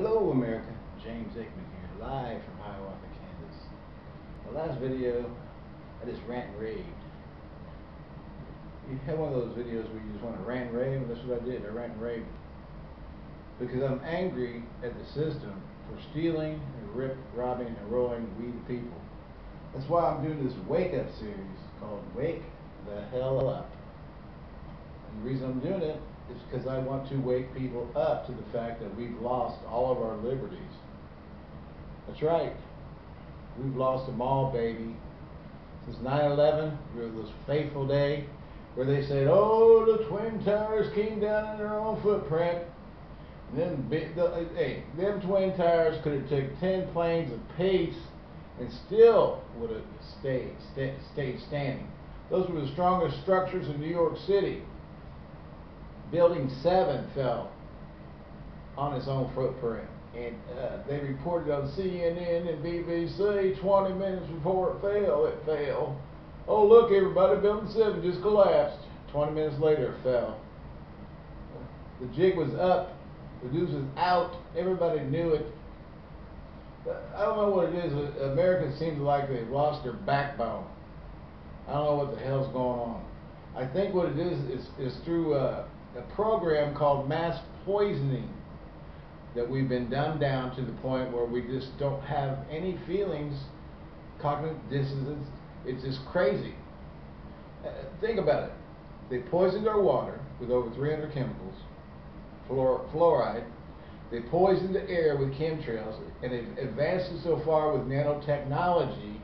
Hello America, James Aikman here, live from Hiawatha, Kansas. The last video, I just rant and raved. You have one of those videos where you just want to rant and rave, that's what I did, I rant and raved. Because I'm angry at the system for stealing and rip, robbing and rolling we the people. That's why I'm doing this wake up series called Wake the Hell Up. And the reason I'm doing it is because I want to wake people up to the fact that we've lost all of our liberties. That's right. We've lost them all, baby. Since 9-11, this fateful day, where they said, oh, the Twin Towers came down in their own footprint. And then, the, hey, them Twin Towers could have took 10 planes of pace and still would have stayed, stay, stayed standing. Those were the strongest structures in New York City. Building 7 fell on its own footprint. And uh, they reported on CNN and BBC 20 minutes before it fell, it fell. Oh, look, everybody, building 7 just collapsed. 20 minutes later, it fell. The jig was up, the news was out, everybody knew it. I don't know what it is. Americans seem like they've lost their backbone. I don't know what the hell's going on. I think what it is is, is through uh, a program called mass poisoning that we've been dumbed down to the point where we just don't have any feelings, cognitive dissonance. It's just crazy. Uh, think about it. They poisoned our water with over 300 chemicals, fluor fluoride. They poisoned the air with chemtrails, and they've advanced it so far with nanotechnology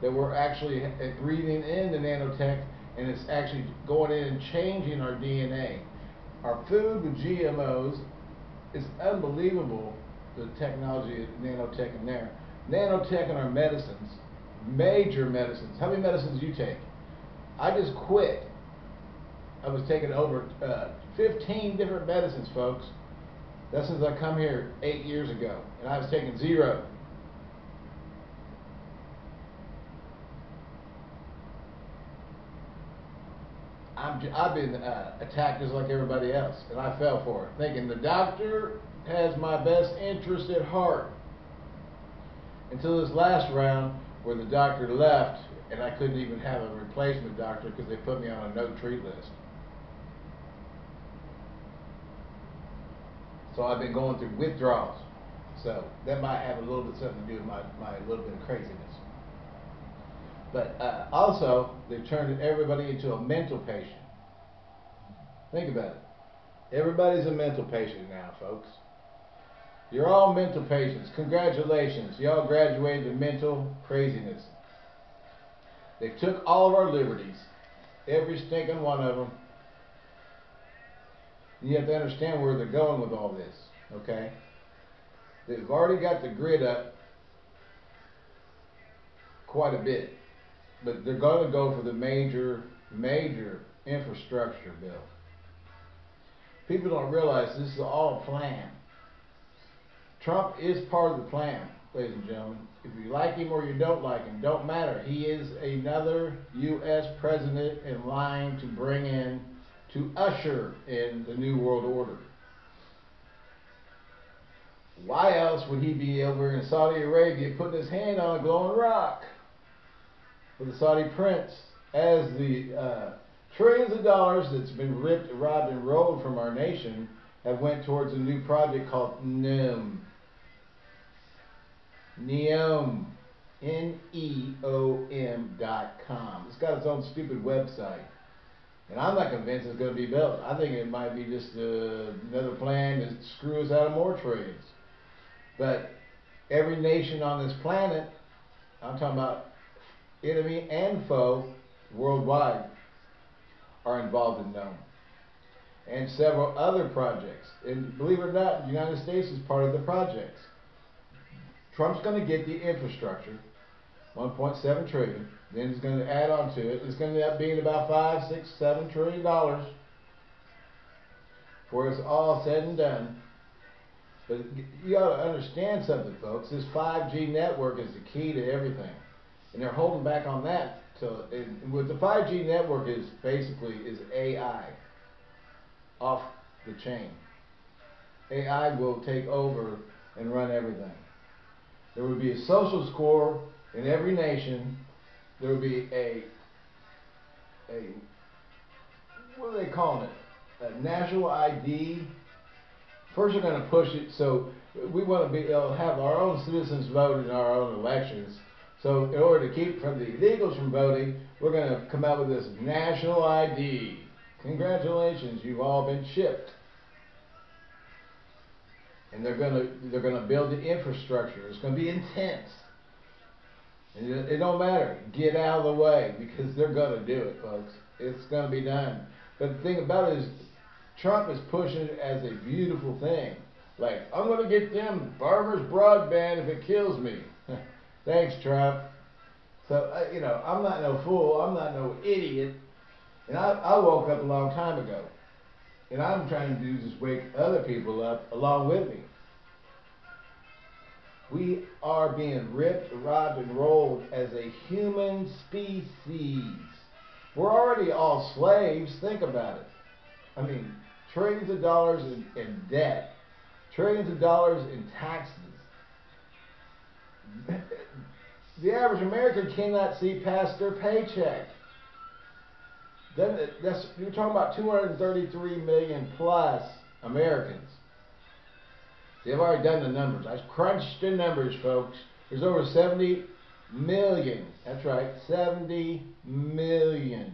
that we're actually breathing in the nanotech, and it's actually going in and changing our DNA. Our food with GMOs is unbelievable, the technology of nanotech in there. Nanotech in our medicines, major medicines. How many medicines do you take? I just quit. I was taking over uh, 15 different medicines, folks. That's since I come here eight years ago, and I was taking zero. I'm, I've been uh, attacked just like everybody else, and I fell for it, thinking the doctor has my best interest at heart. Until this last round, where the doctor left, and I couldn't even have a replacement doctor because they put me on a no-treat list. So I've been going through withdrawals. So that might have a little bit something to do with my, my little bit of craziness. But uh, also, they've turned everybody into a mental patient. Think about it. Everybody's a mental patient now, folks. You're all mental patients. Congratulations. Y'all graduated to mental craziness. They took all of our liberties. Every stinking one of them. You have to understand where they're going with all this, okay? They've already got the grid up quite a bit but they're going to go for the major, major infrastructure bill. People don't realize this is all a plan. Trump is part of the plan, ladies and gentlemen. If you like him or you don't like him, don't matter. He is another U.S. president in line to bring in, to usher in the New World Order. Why else would he be over in Saudi Arabia putting his hand on a glowing rock? For the Saudi prince as the uh, trillions of dollars that's been ripped, robbed, and rolled from our nation have went towards a new project called NEOM. NEOM. N-E-O-M dot com. It's got its own stupid website. And I'm not convinced it's going to be built. I think it might be just uh, another plan to screw us out of more trades. But every nation on this planet, I'm talking about enemy and foe worldwide are involved in them. And several other projects. And believe it or not, the United States is part of the projects. Trump's going to get the infrastructure, 1.7 trillion. Then he's going to add on to it. It's going to end up being about five, six, seven trillion dollars before it's all said and done. But you ought to understand something, folks. This 5G network is the key to everything and they're holding back on that. So with the 5G network is basically is AI off the chain. AI will take over and run everything. There would be a social score in every nation. There would be a a what are they calling it? A national ID. First, they're going to push it so we want to be able to have our own citizens vote in our own elections. So, in order to keep from the illegals from voting, we're going to come out with this national ID. Congratulations, you've all been shipped. And they're going to they're going to build the infrastructure. It's going to be intense. And it, it don't matter. Get out of the way because they're going to do it, folks. It's going to be done. But the thing about it is, Trump is pushing it as a beautiful thing. Like, I'm going to get them farmers broadband if it kills me. Thanks, Trump. So, uh, you know, I'm not no fool. I'm not no idiot. And I, I woke up a long time ago. And I'm trying to do is wake other people up along with me. We are being ripped, robbed, and rolled as a human species. We're already all slaves. Think about it. I mean, trillions of dollars in, in debt, trillions of dollars in taxes. The average American cannot see past their paycheck. Then uh, that's you're talking about 233 million plus Americans. They've already done the numbers. I've crunched the numbers, folks. There's over 70 million. That's right, 70 million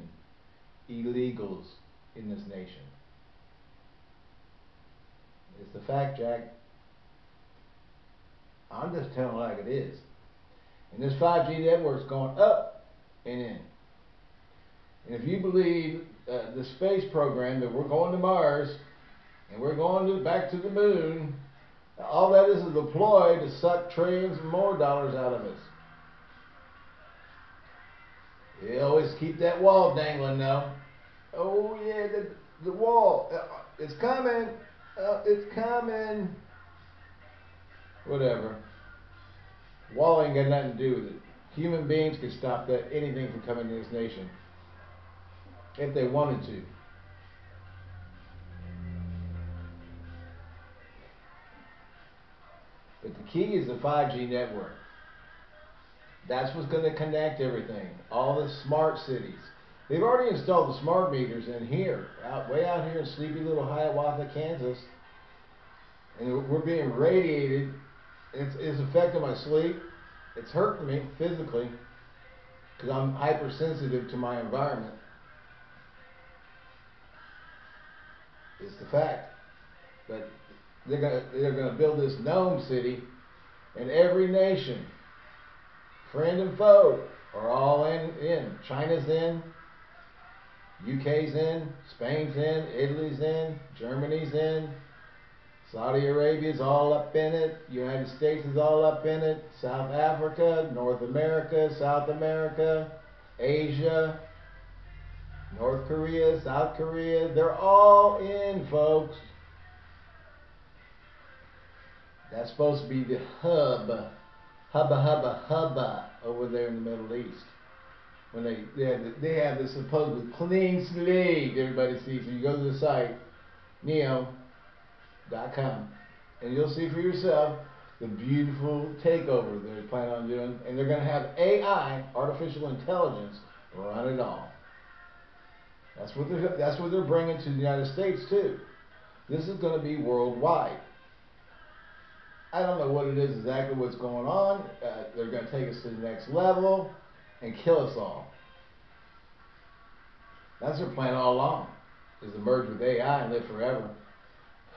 illegals in this nation. It's the fact, Jack. I'm just telling like it is. And this 5G network's going up and in. And if you believe uh, the space program that we're going to Mars and we're going to, back to the moon, all that is is a ploy to suck trillions more dollars out of us. You always keep that wall dangling now. Oh yeah, the, the wall. Uh, it's coming. Uh, it's coming. Whatever. Wall ain't got nothing to do with it. Human beings can stop that anything from coming to this nation if they wanted to. But the key is the 5G network. That's what's going to connect everything. All the smart cities. They've already installed the smart meters in here, out way out here in sleepy little Hiawatha, Kansas. And we're being radiated. It's, it's affecting my sleep. It's hurting me physically because I'm hypersensitive to my environment. It's the fact. But they're gonna they're gonna build this NEOM city, and every nation, friend and foe, are all in. In China's in, UK's in, Spain's in, Italy's in, Germany's in, Saudi Arabia's all up in it, United States is all up in it, South Africa, North America, South America, Asia, North Korea, South Korea, they're all in, folks. That's supposed to be the hub, hubba hubba hubba over there in the Middle East. When they they have, the, they have this supposed clean slate everybody sees. When you go to the site, NEOM.com, and you'll see for yourself the beautiful takeover they plan on doing, and they're going to have AI, artificial intelligence, run it all. That's what they're that's what they're bringing to the United States too. This is going to be worldwide. I don't know what it is exactly what's going on. Uh, they're going to take us to the next level and kill us all. That's their plan all along, is to merge with AI and live forever.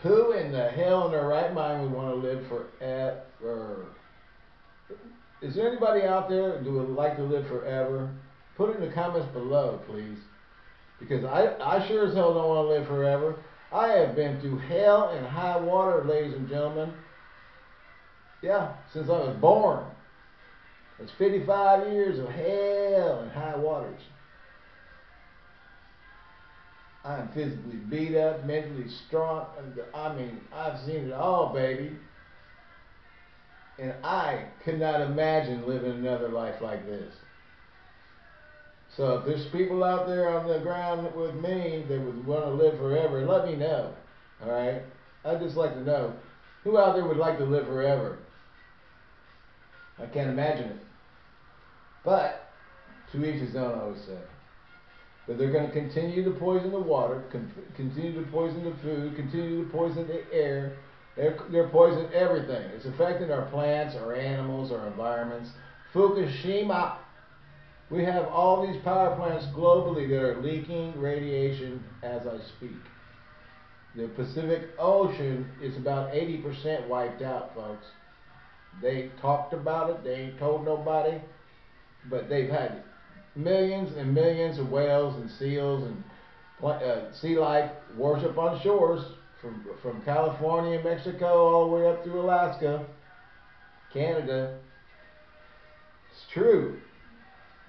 Who in the hell in their right mind would want to live forever? Is there anybody out there who would like to live forever? Put it in the comments below, please. Because I, I sure as hell don't want to live forever. I have been through hell and high water, ladies and gentlemen. Yeah, since I was born. It's 55 years of hell and high waters. I'm physically beat up, mentally strong. I mean, I've seen it all, baby. And I could not imagine living another life like this. So if there's people out there on the ground with me that would want to live forever, let me know. All right? I'd just like to know Who out there would like to live forever? I can't imagine it. But, to each his own, I always say. But they're going to continue to poison the water, con- continue to poison the food, continue to poison the air. They're, they're poisoning everything. It's affecting our plants, our animals, our environments. Fukushima. We have all these power plants globally that are leaking radiation as I speak. The Pacific Ocean is about 80% wiped out, folks. They talked about it, they ain't told nobody, but they've had millions and millions of whales and seals and uh, sea life worship on shores from, from California Mexico all the way up through Alaska, Canada. It's true.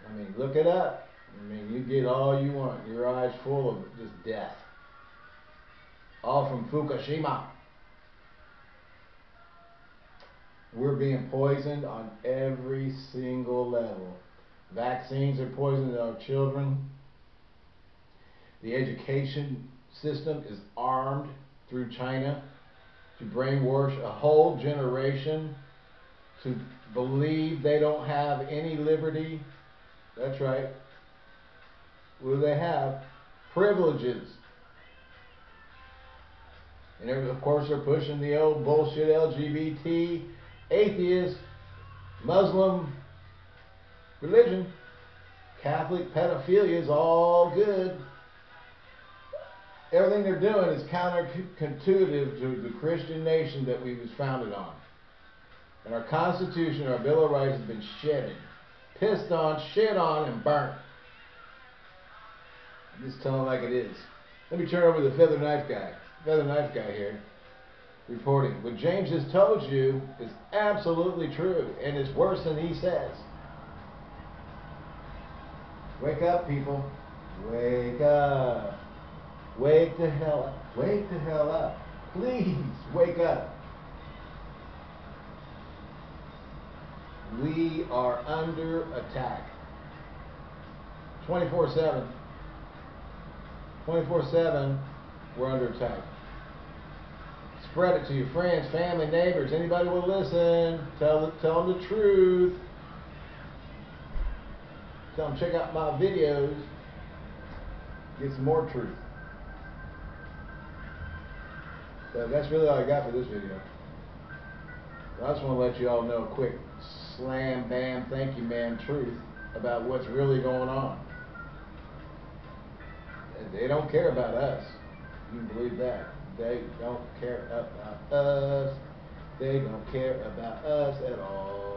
I mean, look it up. I mean, you get all you want. Your eyes full of just death. All from Fukushima. We're being poisoned on every single level. Vaccines are poisoning our children. The education system is armed through China to brainwash a whole generation to believe they don't have any liberty. That's right. What do they have? Privileges. And of course, they're pushing the old bullshit LGBT, atheist, Muslim religion. Catholic pedophilia is all good. Everything they're doing is counterintuitive to the Christian nation that we was founded on. And our Constitution, our Bill of Rights has been shedded, pissed on, shit on, and burnt. I'm just telling like it is. Let me turn over to the feather knife guy. Feather knife guy here reporting. What James has told you is absolutely true, and it's worse than he says. Wake up, people. Wake up. Wake the hell up. Wake the hell up. Please, wake up. We are under attack. 24 7. 24 7, we're under attack. Spread it to your friends, family, neighbors. Anybody will listen. Tell, tell them the truth. Them check out my videos. Get some more truth. So that's really all I got for this video. I just want to let you all know a quick slam bam thank you man truth about what's really going on. They don't care about us. You can believe that. They don't care about us. They don't care about us at all.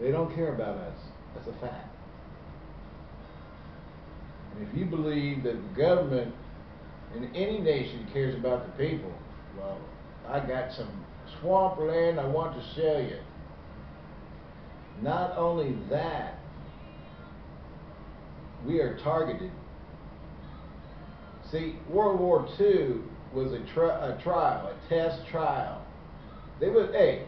They don't care about us. That's a fact. And if you believe that the government in any nation cares about the people, well, I got some swamp land I want to sell you. Not only that, we are targeted. See, World War II was a, tri a trial, a test trial. They was, hey,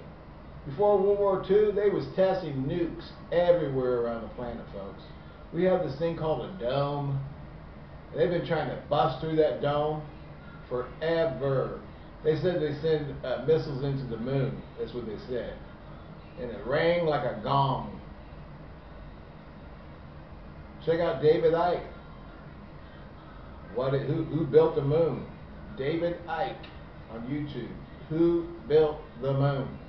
before World War II, they was testing nukes everywhere around the planet, folks. We have this thing called a dome. They've been trying to bust through that dome forever. They said they send uh, missiles into the moon. That's what they said. And it rang like a gong. Check out David Icke. What? Who, who built the moon? David Icke on YouTube. Who built the moon?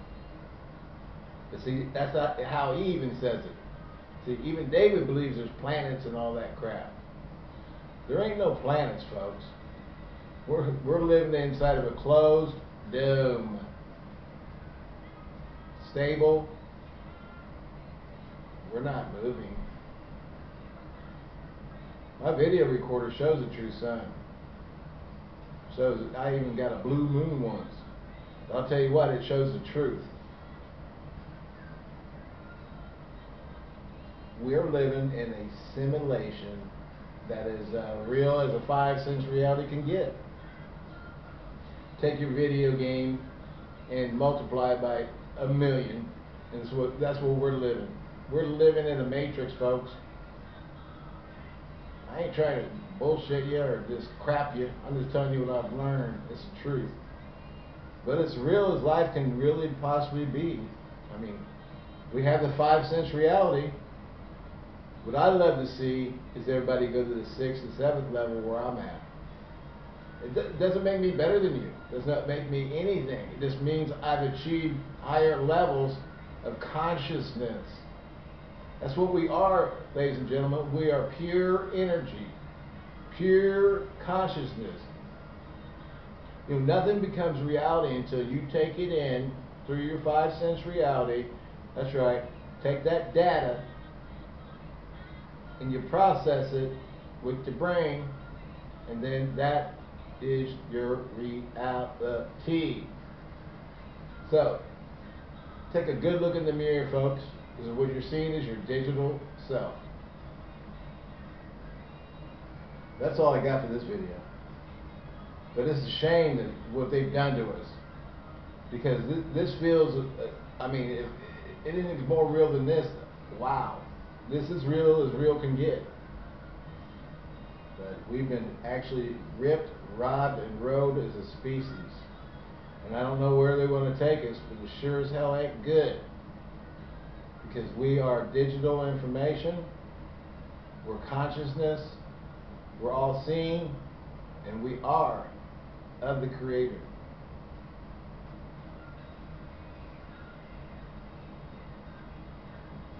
But see, that's how he even says it. See, even David believes there's planets and all that crap. There ain't no planets, folks. We're, we're living inside of a closed dome. Stable. We're not moving. My video recorder shows the true sun. Shows I even got a blue moon once. I'll tell you what, it shows the truth. We're living in a simulation that is uh, real as a five sense reality can get. Take your video game and multiply it by a million, and what, that's what we're living. We're living in a matrix, folks. I ain't trying to bullshit you or just crap you. I'm just telling you what I've learned. It's the truth. But it's real as life can really possibly be. I mean, we have the five sense reality. What I'd love to see is everybody go to the sixth and seventh level where I'm at. It do- doesn't make me better than you. It does not make me anything. It just means I've achieved higher levels of consciousness. That's what we are, ladies and gentlemen. We are pure energy, pure consciousness. You know, nothing becomes reality until you take it in through your five sense reality. That's right. Take that data and you process it with the brain, and then that is your reality. So, take a good look in the mirror, folks, because what you're seeing is your digital self. That's all I got for this video. But it's a shame that what they've done to us. Because this, this feels, uh, I mean, if anything's more real than this, wow. This is real as real can get. But we've been actually ripped, robbed, and rode as a species. And I don't know where they want to take us, but it sure as hell ain't good. Because we are digital information, we're consciousness, we're all seeing, and we are of the Creator.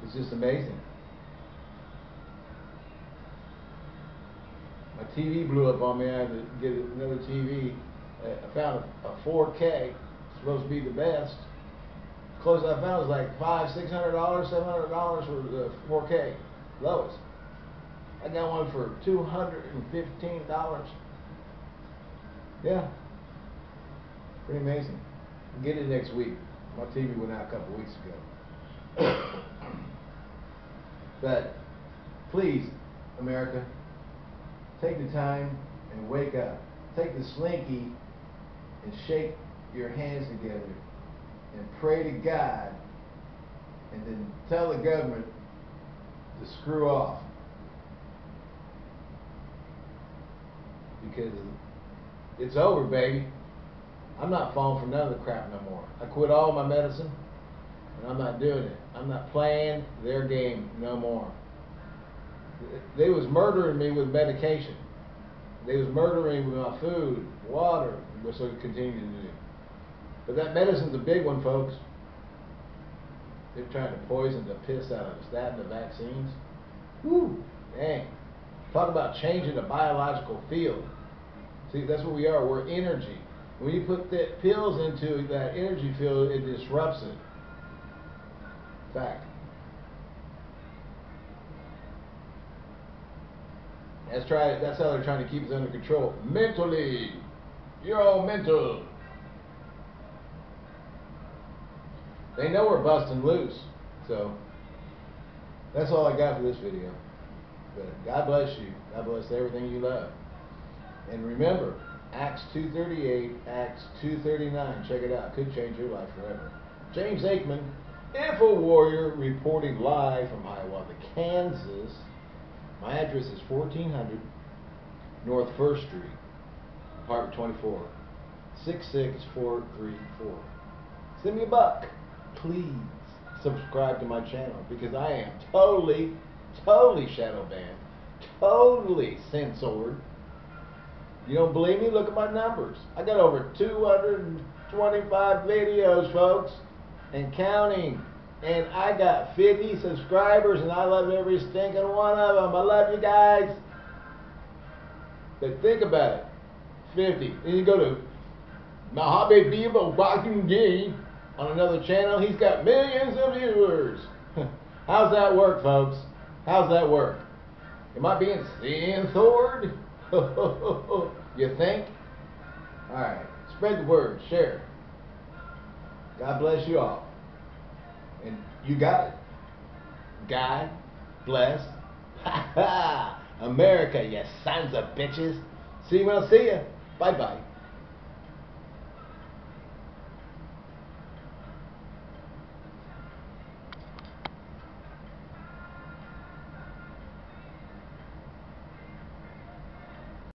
It's just amazing. TV blew up on me. I had to get another TV. Uh, I found a, a 4K, supposed to be the best. Close I found was like five, six hundred dollars, seven hundred dollars for the 4K, lowest. I got one for two hundred and fifteen dollars. Yeah, pretty amazing. Get it next week. My TV went out a couple weeks ago. but please, America, take the time and wake up. Take the slinky and shake your hands together and pray to God and then tell the government to screw off. Because it's over, baby. I'm not falling for none of the crap no more. I quit all my medicine and I'm not doing it. I'm not playing their game no more. They was murdering me with medication. They was murdering me with my food, water, which they continue to do. But that medicine's a big one, folks. They're trying to poison the piss out of us. That and the vaccines. Woo, dang. Talk about changing the biological field. See, that's what we are. We're energy. When you put that pills into that energy field, it disrupts it. Fact. That's try. That's how they're trying to keep us under control. Mentally, you're all mental. They know we're busting loose, so that's all I got for this video. But God bless you. God bless everything you love. And remember, Acts 2.38, Acts 2.39. Check it out. Could change your life forever. James Aikman, Info Warrior, reporting live from Hiawatha, Kansas. My address is 1400 North 1st Street, apartment 24, 66434. Send me a buck. Please subscribe to my channel because I am totally, totally shadow banned, totally censored. You don't believe me? Look at my numbers. I got over 225 videos, folks, and counting. And I got 50 subscribers, and I love every stinking one of them. I love you guys. But think about it 50. Then you go to Mojave Vivo Walking Game on another channel. He's got millions of viewers. How's that work, folks? How's that work? Am I being censored? you think? Alright. Spread the word. Share. God bless you all. You got it. God bless. America, you sons of bitches. See you when I see you. Bye bye.